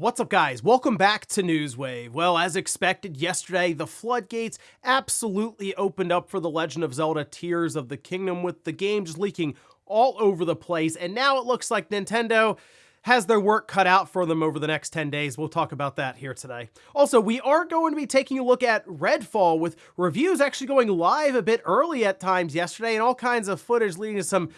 What's up guys? Welcome back to Newswave. Well, as expected yesterday, the floodgates absolutely opened up for The Legend of Zelda Tears of the Kingdom with the game just leaking all over the place, and now it looks like Nintendo has their work cut out for them over the next 10 days. We'll talk about that here today. Also, we are going to be taking a look at Redfall with reviews actually going live a bit early at times yesterday and all kinds of footage leading to some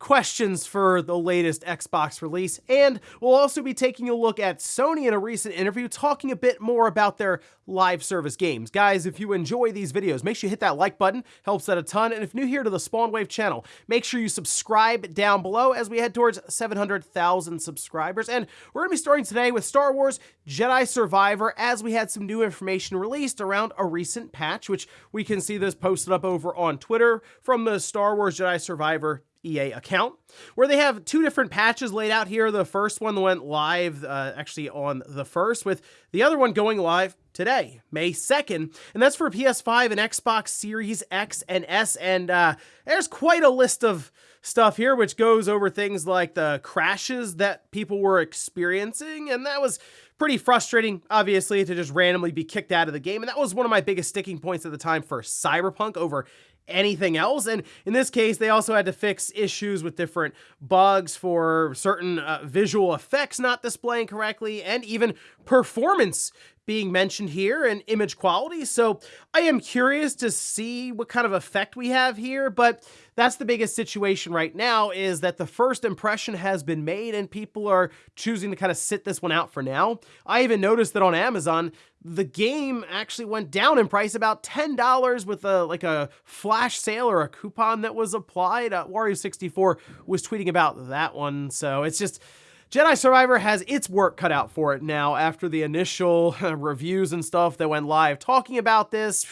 questions for the latest Xbox release, and we'll also be taking a look at Sony in a recent interview talking a bit more about their live service games. Guys, if you enjoy these videos, make sure you hit that like button, helps out a ton, and if new here to the Spawnwave channel, make sure you subscribe down below as we head towards 700,000 subscribers, and we're going to be starting today with Star Wars Jedi Survivor as we had some new information released around a recent patch, which we can see this posted up over on Twitter from the Star Wars Jedi Survivor EA account, where they have two different patches laid out here. The first one went live uh, actually on the 1st, with the other one going live today, May 2nd, and that's for PS5 and Xbox Series X and S, and uh, there's quite a list of stuff here, which goes over things like the crashes that people were experiencing, and that was pretty frustrating, obviously, to just randomly be kicked out of the game, and that was one of my biggest sticking points at the time for Cyberpunk over anything else. And in this case, they also had to fix issues with different bugs for certain uh, visual effects not displaying correctly and even performance being mentioned here and image quality. So I am curious to see what kind of effect we have here, but that's the biggest situation right now is that the first impression has been made and people are choosing to kind of sit this one out for now. I even noticed that on Amazon, the game actually went down in price about $10 with a like a flash sale or a coupon that was applied. Uh, Wario64 was tweeting about that one. So it's just Jedi Survivor has its work cut out for it now after the initial reviews and stuff that went live talking about this.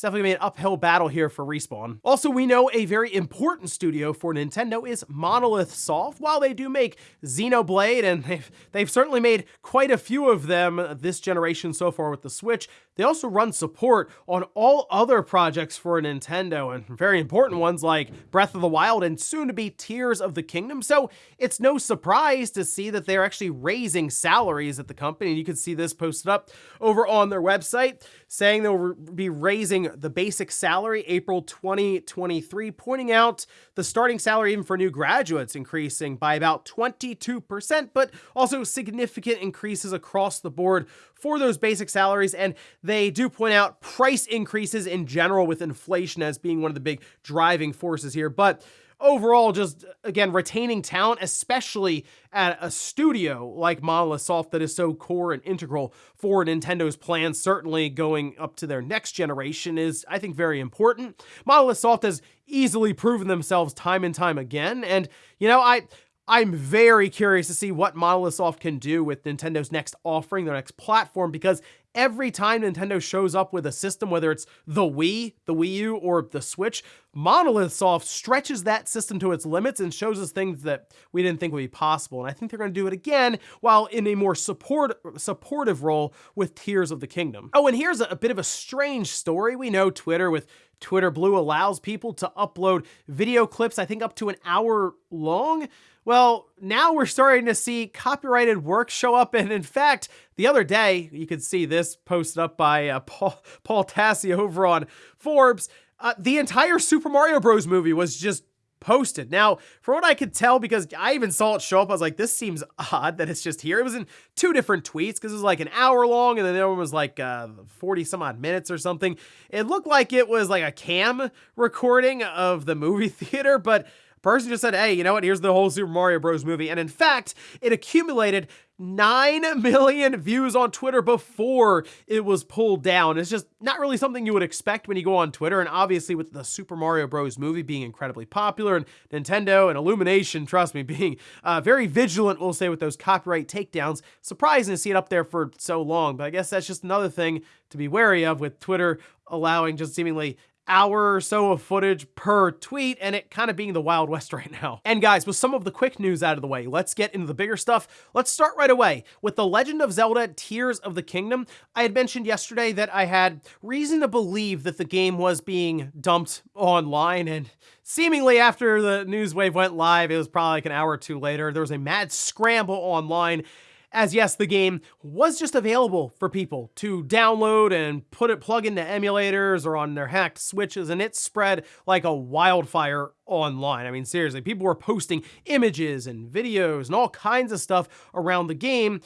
It's definitely an uphill battle here for Respawn. Also, we know a very important studio for Nintendo is Monolith Soft. While they do make Xenoblade, and they've, they've certainly made quite a few of them this generation so far with the Switch, they also run support on all other projects for Nintendo, and very important ones like Breath of the Wild and soon to be Tears of the Kingdom. So it's no surprise to see that they're actually raising salaries at the company. You can see this posted up over on their website saying they'll be raising the basic salary April 2023, pointing out the starting salary even for new graduates increasing by about 22%, but also significant increases across the board for those basic salaries. And they do point out price increases in general with inflation as being one of the big driving forces here. But overall, just again, retaining talent, especially at a studio like Monolith Soft that is so core and integral for Nintendo's plans, certainly going up to their next generation, is, I think, very important. Monolith Soft has easily proven themselves time and time again. And, you know, I. I'm very curious to see what Monolith Soft can do with Nintendo's next offering, their next platform, because every time Nintendo shows up with a system, whether it's the Wii, the Wii U, or the Switch, Monolith Soft stretches that system to its limits and shows us things that we didn't think would be possible. And I think they're going to do it again while in a more support supportive role with Tears of the Kingdom. Oh, and here's a, a bit of a strange story. We know Twitter with Twitter Blue allows people to upload video clips, I think up to an hour long. Well, now we're starting to see copyrighted work show up. And in fact, the other day, you could see this posted up by uh, Paul, Paul Tassi over on Forbes. Uh, the entire Super Mario Bros. movie was just posted. Now, from what I could tell, because I even saw it show up, I was like, this seems odd that it's just here. It was in two different tweets because it was like an hour long and then the other one was like uh, 40 some odd minutes or something. It looked like it was like a cam recording of the movie theater, but person just said, hey, you know what? Here's the whole Super Mario Bros. movie. And in fact, it accumulated 9 million views on Twitter before it was pulled down. It's just not really something you would expect when you go on Twitter. And obviously, with the Super Mario Bros. movie being incredibly popular and Nintendo and Illumination, trust me, being uh, very vigilant, we'll say, with those copyright takedowns, surprising to see it up there for so long. But I guess that's just another thing to be wary of with Twitter allowing just seemingly hour or so of footage per tweet and it kind of being the Wild West right now. And guys, with some of the quick news out of the way, let's get into the bigger stuff. Let's start right away with The Legend of Zelda Tears of the Kingdom. I had mentioned yesterday that I had reason to believe that the game was being dumped online and seemingly after the Newswave went live, it was probably like an hour or two later, there was a mad scramble online as yes, the game was just available for people to download and put it plug into emulators or on their hacked switches, and it spread like a wildfire online. I mean, seriously, people were posting images and videos and all kinds of stuff around the game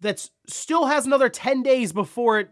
that still has another 10 days before it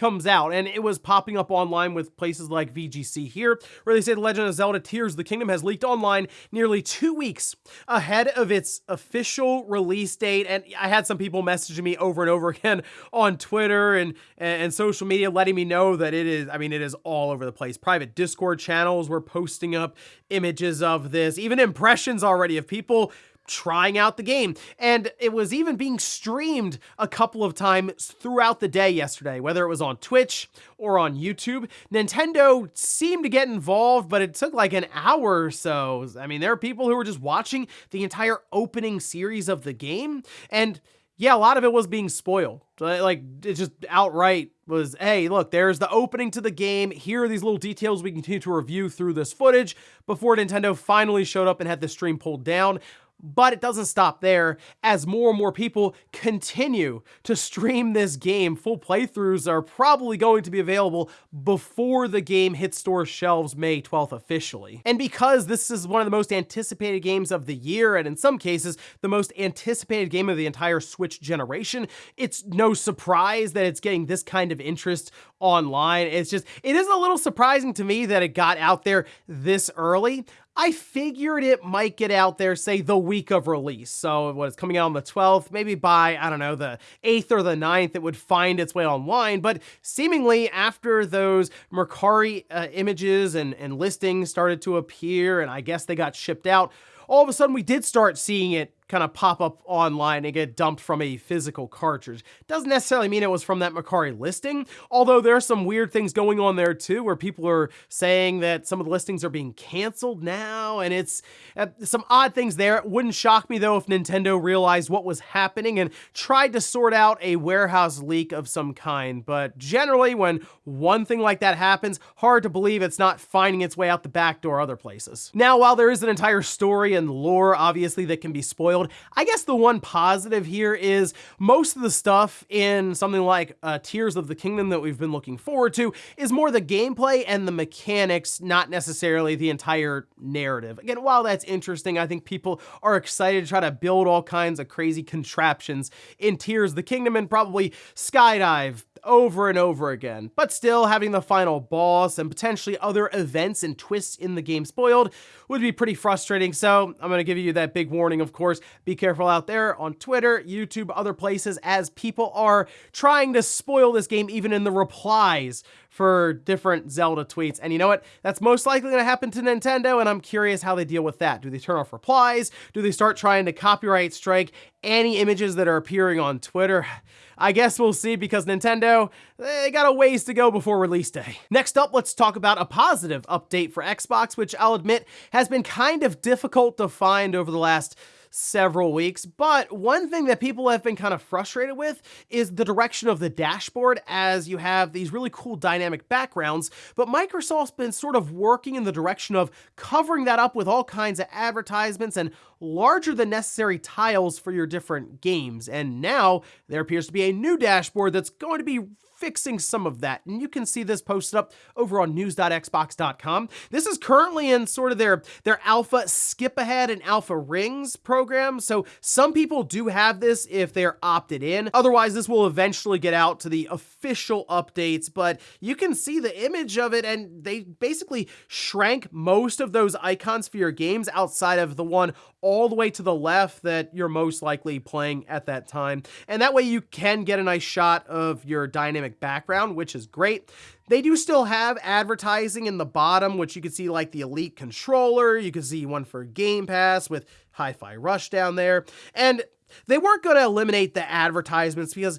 comes out, and it was popping up online with places like VGC here, where they say The Legend of Zelda Tears of the Kingdom has leaked online nearly two weeks ahead of its official release date. And I had some people messaging me over and over again on Twitter and, and social media letting me know that it is, I mean, it is all over the place. Private Discord channels were posting up images of this, even impressions already of people trying out the game. And it was even being streamed a couple of times throughout the day yesterday, whether it was on Twitch or on YouTube. Nintendo seemed to get involved, but it took like an hour or so. I mean, there are people who were just watching the entire opening series of the game. And yeah, a lot of it was being spoiled. Like, it just outright was, hey, look, there's the opening to the game. Here are these little details we continue to review through this footage before Nintendo finally showed up and had the stream pulled down. But it doesn't stop there, as more and more people continue to stream this game. Full playthroughs are probably going to be available before the game hits store shelves May 12th officially. And because this is one of the most anticipated games of the year, and in some cases, the most anticipated game of the entire Switch generation, it's no surprise that it's getting this kind of interest online. It's just, it is a little surprising to me that it got out there this early. I figured it might get out there, say, the week of release. So what is coming out on the 12th, maybe by, I don't know, the 8th or the 9th, it would find its way online. But seemingly after those Mercari uh, images and, and listings started to appear, and I guess they got shipped out, all of a sudden we did start seeing it kind of pop up online and get dumped from a physical cartridge. Doesn't necessarily mean it was from that Mercari listing, although there are some weird things going on there too, where people are saying that some of the listings are being canceled now, and it's uh, some odd things there. It wouldn't shock me though if Nintendo realized what was happening and tried to sort out a warehouse leak of some kind, but generally when one thing like that happens, hard to believe it's not finding its way out the back door other places. Now, while there is an entire story and lore, obviously, that can be spoiled, I guess the one positive here is most of the stuff in something like uh, Tears of the Kingdom that we've been looking forward to is more the gameplay and the mechanics, not necessarily the entire narrative. Again, while that's interesting, I think people are excited to try to build all kinds of crazy contraptions in Tears of the Kingdom and probably skydive over and over again. But still, having the final boss and potentially other events and twists in the game spoiled would be pretty frustrating. So I'm going to give you that big warning, of course. Be careful out there on Twitter, YouTube, other places, as people are trying to spoil this game even in the replies for different Zelda tweets. And you know what? That's most likely going to happen to Nintendo, and I'm curious how they deal with that. Do they turn off replies? Do they start trying to copyright strike any images that are appearing on Twitter? I guess we'll see because Nintendo, they got a ways to go before release day. Next up, let's talk about a positive update for Xbox, which I'll admit has been kind of difficult to find over the last several weeks. But one thing that people have been kind of frustrated with is the direction of the dashboard as you have these really cool dynamic backgrounds. But Microsoft's been sort of working in the direction of covering that up with all kinds of advertisements and larger than necessary tiles for your different games. And now there appears to be a new dashboard that's going to be fixing some of that. And you can see this posted up over on news.xbox.com. This is currently in sort of their, their alpha skip ahead and alpha rings program. So some people do have this if they're opted in. Otherwise, this will eventually get out to the official updates, but you can see the image of it and they basically shrank most of those icons for your games outside of the one all the way to the left that you're most likely playing at that time. And that way you can get a nice shot of your dynamic background, which is great. They do still have advertising in the bottom, which you can see like the Elite controller. You can see one for Game Pass with Hi-Fi Rush down there. And they weren't going to eliminate the advertisements because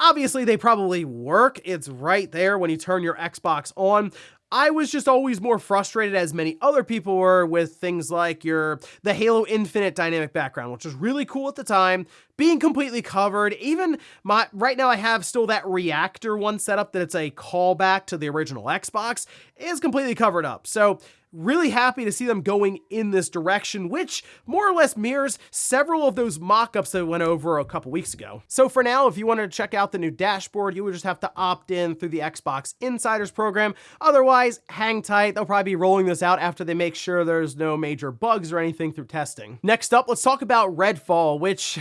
obviously they probably work. It's right there when you turn your Xbox on. I was just always more frustrated as many other people were with things like your the Halo Infinite dynamic background, which was really cool at the time, being completely covered. Even my right now I have still that reactor one set up that it's a callback to the original Xbox is completely covered up. So Really happy to see them going in this direction, which more or less mirrors several of those mock-ups that went over a couple weeks ago. So for now, if you wanted to check out the new dashboard, you would just have to opt in through the Xbox Insiders program. Otherwise, hang tight. They'll probably be rolling this out after they make sure there's no major bugs or anything through testing. Next up, let's talk about Redfall, which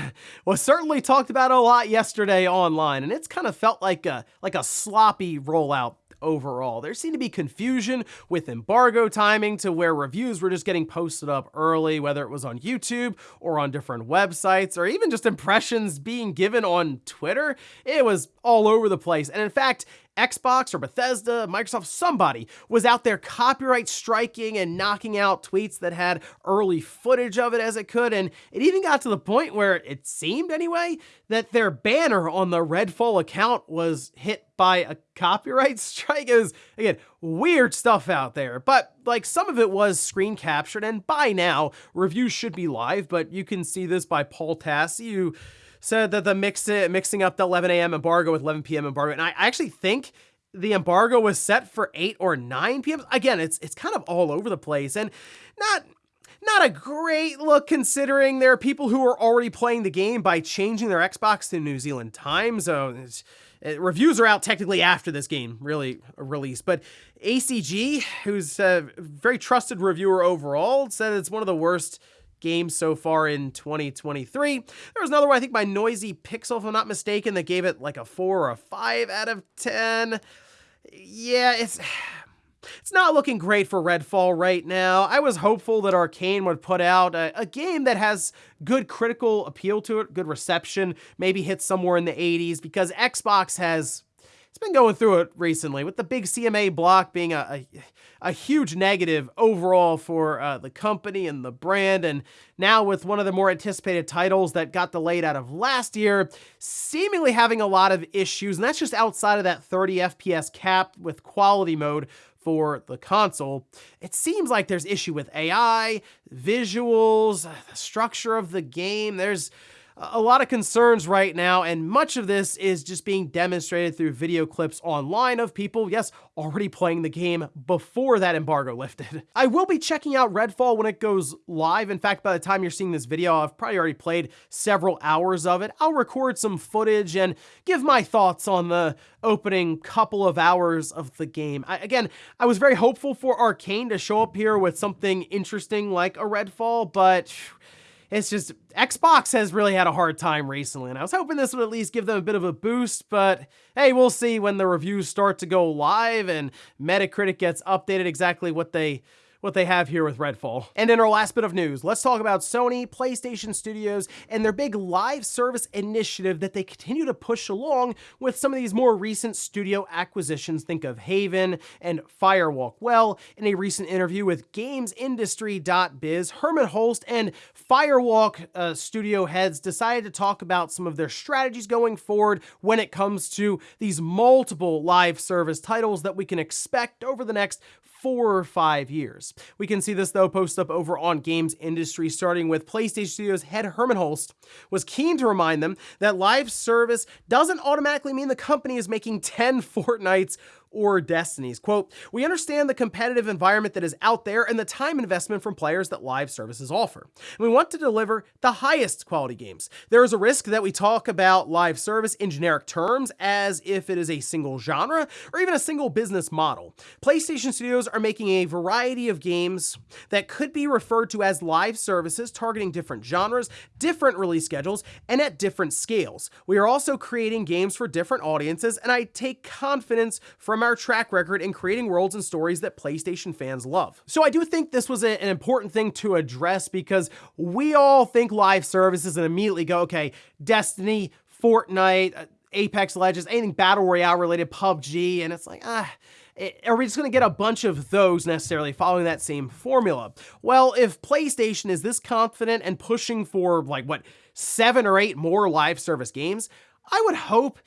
was certainly talked about a lot yesterday online, and it's kind of felt like a like a sloppy rollout overall. There seemed to be confusion with embargo timing to where reviews were just getting posted up early, whether it was on YouTube or on different websites, or even just impressions being given on Twitter. It was all over the place. And in fact, Xbox or Bethesda, Microsoft, somebody was out there copyright striking and knocking out tweets that had early footage of it as it could. And it even got to the point where it seemed anyway that their banner on the Redfall account was hit by a copyright strike. It was, again, weird stuff out there. But like some of it was screen captured and by now reviews should be live, but you can see this by Paul Tassi, who said that the mix it, mixing up the 11 a.m. embargo with 11 p.m. embargo, and I actually think the embargo was set for 8 or 9 p.m. Again, it's it's kind of all over the place and not not a great look considering there are people who are already playing the game by changing their Xbox to New Zealand time zone. Uh, reviews are out technically after this game really released, but ACG, who's a very trusted reviewer overall, said it's one of the worst games so far in 2023. There was another one, I think by Noisy Pixel, if I'm not mistaken, that gave it like a 4 or a 5 out of 10. Yeah, it's... It's not looking great for Redfall right now. I was hopeful that Arcane would put out a, a, game that has good critical appeal to it, good reception, maybe hit somewhere in the 80s, because Xbox has it's been going through it recently with the big CMA block being a, a, a huge negative overall for uh, the company and the brand. And now with one of the more anticipated titles that got delayed out of last year, seemingly having a lot of issues. And that's just outside of that 30 FPS cap with quality mode for the console. It seems like there's issue with AI, visuals, the structure of the game. There's a lot of concerns right now, and much of this is just being demonstrated through video clips online of people, yes, already playing the game before that embargo lifted. I will be checking out Redfall when it goes live. In fact, by the time you're seeing this video, I've probably already played several hours of it. I'll record some footage and give my thoughts on the opening couple of hours of the game. I, again, I was very hopeful for Arcane to show up here with something interesting like a Redfall, but it's just Xbox has really had a hard time recently, and I was hoping this would at least give them a bit of a boost, but hey, we'll see when the reviews start to go live and Metacritic gets updated exactly what they what they have here with Redfall. And in our last bit of news, let's talk about Sony, PlayStation Studios, and their big live service initiative that they continue to push along with some of these more recent studio acquisitions. Think of Haven and Firewalk. Well, in a recent interview with GamesIndustry.biz, Hermen Hulst and Firewalk uh, studio heads decided to talk about some of their strategies going forward when it comes to these multiple live service titles that we can expect over the next four or five years. We can see this though post up over on Games Industry, starting with PlayStation Studios head Hermen Hulst was keen to remind them that live service doesn't automatically mean the company is making 10 Fortnites or Destinies. Quote, we understand the competitive environment that is out there and the time investment from players that live services offer. And we want to deliver the highest quality games. There is a risk that we talk about live service in generic terms as if it is a single genre or even a single business model. PlayStation Studios are making a variety of games that could be referred to as live services targeting different genres, different release schedules, and at different scales. We are also creating games for different audiences and I take confidence from from our track record in creating worlds and stories that PlayStation fans love. So I do think this was a, an important thing to address because we all think live services and immediately go, okay, Destiny, Fortnite, uh, Apex Legends, anything Battle Royale related, PUBG, and it's like, ah, eh, are we just going to get a bunch of those necessarily following that same formula? Well, if PlayStation is this confident and pushing for like what, seven or eight more live service games, I would hope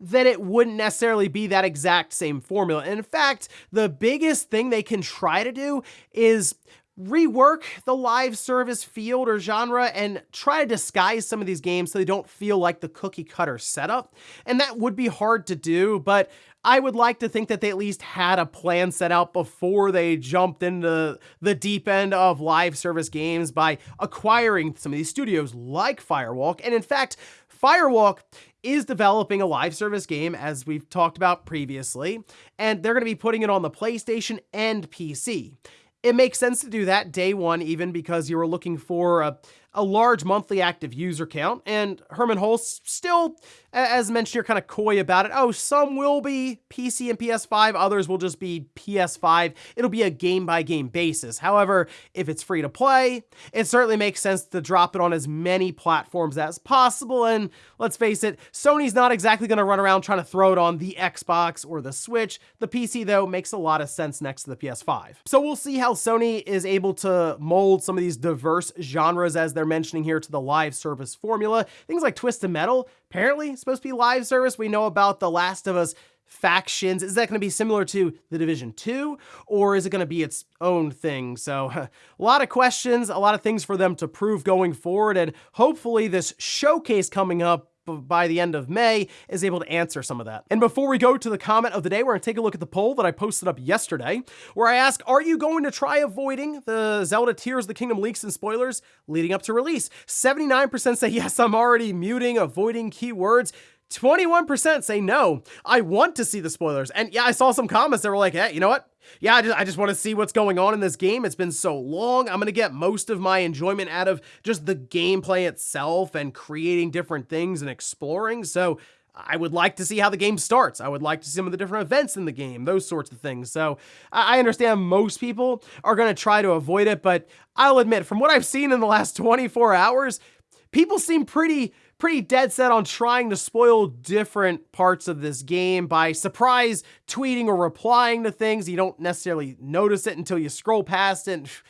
that it wouldn't necessarily be that exact same formula. And in fact, the biggest thing they can try to do is rework the live service field or genre and try to disguise some of these games so they don't feel like the cookie cutter setup. And that would be hard to do, but I would like to think that they at least had a plan set out before they jumped into the deep end of live service games by acquiring some of these studios like Firewalk. And in fact, Firewalk is developing a live service game, as we've talked about previously, and they're going to be putting it on the PlayStation and PC. It makes sense to do that day one, even because you were looking for a, a large monthly active user count, and Hermen Hulst still as mentioned, you're kind of coy about it. Oh, some will be PC and PS5, others will just be PS5. It'll be a game by game basis. However, if it's free to play, it certainly makes sense to drop it on as many platforms as possible. And let's face it, Sony's not exactly going to run around trying to throw it on the Xbox or the Switch. The PC, though, makes a lot of sense next to the PS5. So we'll see how Sony is able to mold some of these diverse genres, as they're mentioning here, to the live service formula. Things like Twisted Metal apparently supposed to be live service. We know about The Last of Us factions. Is that going to be similar to The Division 2 or is it going to be its own thing? So a lot of questions, a lot of things for them to prove going forward and hopefully this showcase coming up by the end of May is able to answer some of that. And before we go to the comment of the day, we're to take a look at the poll that I posted up yesterday, where I ask, are you going to try avoiding the Zelda Tears of the Kingdom leaks and spoilers leading up to release? 79% say yes, I'm already muting, avoiding keywords. 21% say no. I want to see the spoilers. And yeah, I saw some comments that were like, hey, you know what? Yeah, I just, I just want to see what's going on in this game. It's been so long. I'm going to get most of my enjoyment out of just the gameplay itself and creating different things and exploring. So I would like to see how the game starts. I would like to see some of the different events in the game, those sorts of things. So I understand most people are going to try to avoid it, but I'll admit, from what I've seen in the last 24 hours, people seem pretty pretty dead set on trying to spoil different parts of this game by surprise tweeting or replying to things. You don't necessarily notice it until you scroll past it.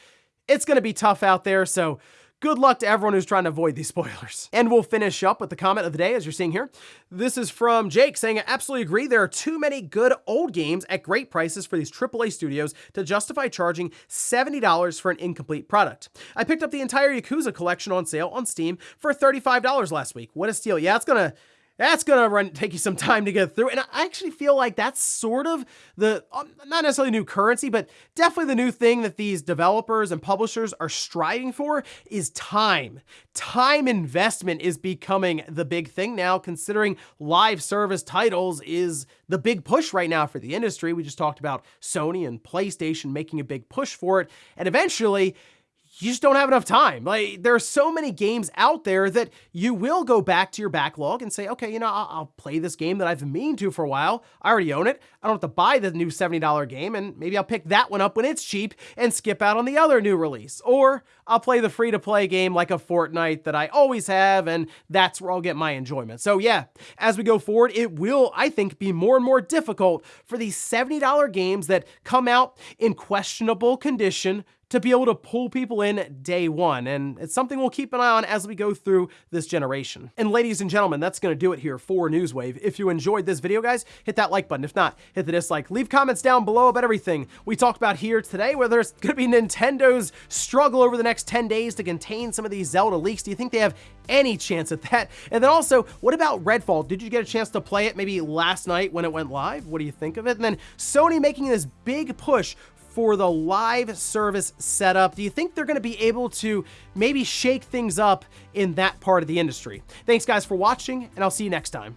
It's going to be tough out there, so Good luck to everyone who's trying to avoid these spoilers. And we'll finish up with the comment of the day, as you're seeing here. This is from Jake saying, I absolutely agree. There are too many good old games at great prices for these AAA studios to justify charging $70 for an incomplete product. I picked up the entire Yakuza collection on sale on Steam for $35 last week. What a steal. Yeah, it's gonna that's gonna run take you some time to get through. And I actually feel like that's sort of the um, not necessarily new currency, but definitely the new thing that these developers and publishers are striving for is time. Time investment is becoming the big thing now, considering live service titles is the big push right now for the industry. We just talked about Sony and PlayStation making a big push for it, and eventually you just don't have enough time. Like there are so many games out there that you will go back to your backlog and say, okay, you know, I'll, I'll, play this game that I've meaned to for a while. I already own it. I don't have to buy the new $70 game and maybe I'll pick that one up when it's cheap and skip out on the other new release. Or I'll play the free to play game like a Fortnite that I always have and that's where I'll get my enjoyment. So yeah, as we go forward, it will, I think, be more and more difficult for these $70 games that come out in questionable condition to be able to pull people in day one. And it's something we'll keep an eye on as we go through this generation. And ladies and gentlemen, that's going to do it here for Newswave. If you enjoyed this video, guys, hit that like button. If not, hit the dislike. Leave comments down below about everything we talked about here today, whether it's going to be Nintendo's struggle over the next 10 days to contain some of these Zelda leaks. Do you think they have any chance at that? And then also, what about Redfall? Did you get a chance to play it maybe last night when it went live? What do you think of it? And then Sony making this big push for the live service setup. Do you think they're going to be able to maybe shake things up in that part of the industry? Thanks guys for watching, and I'll see you next time.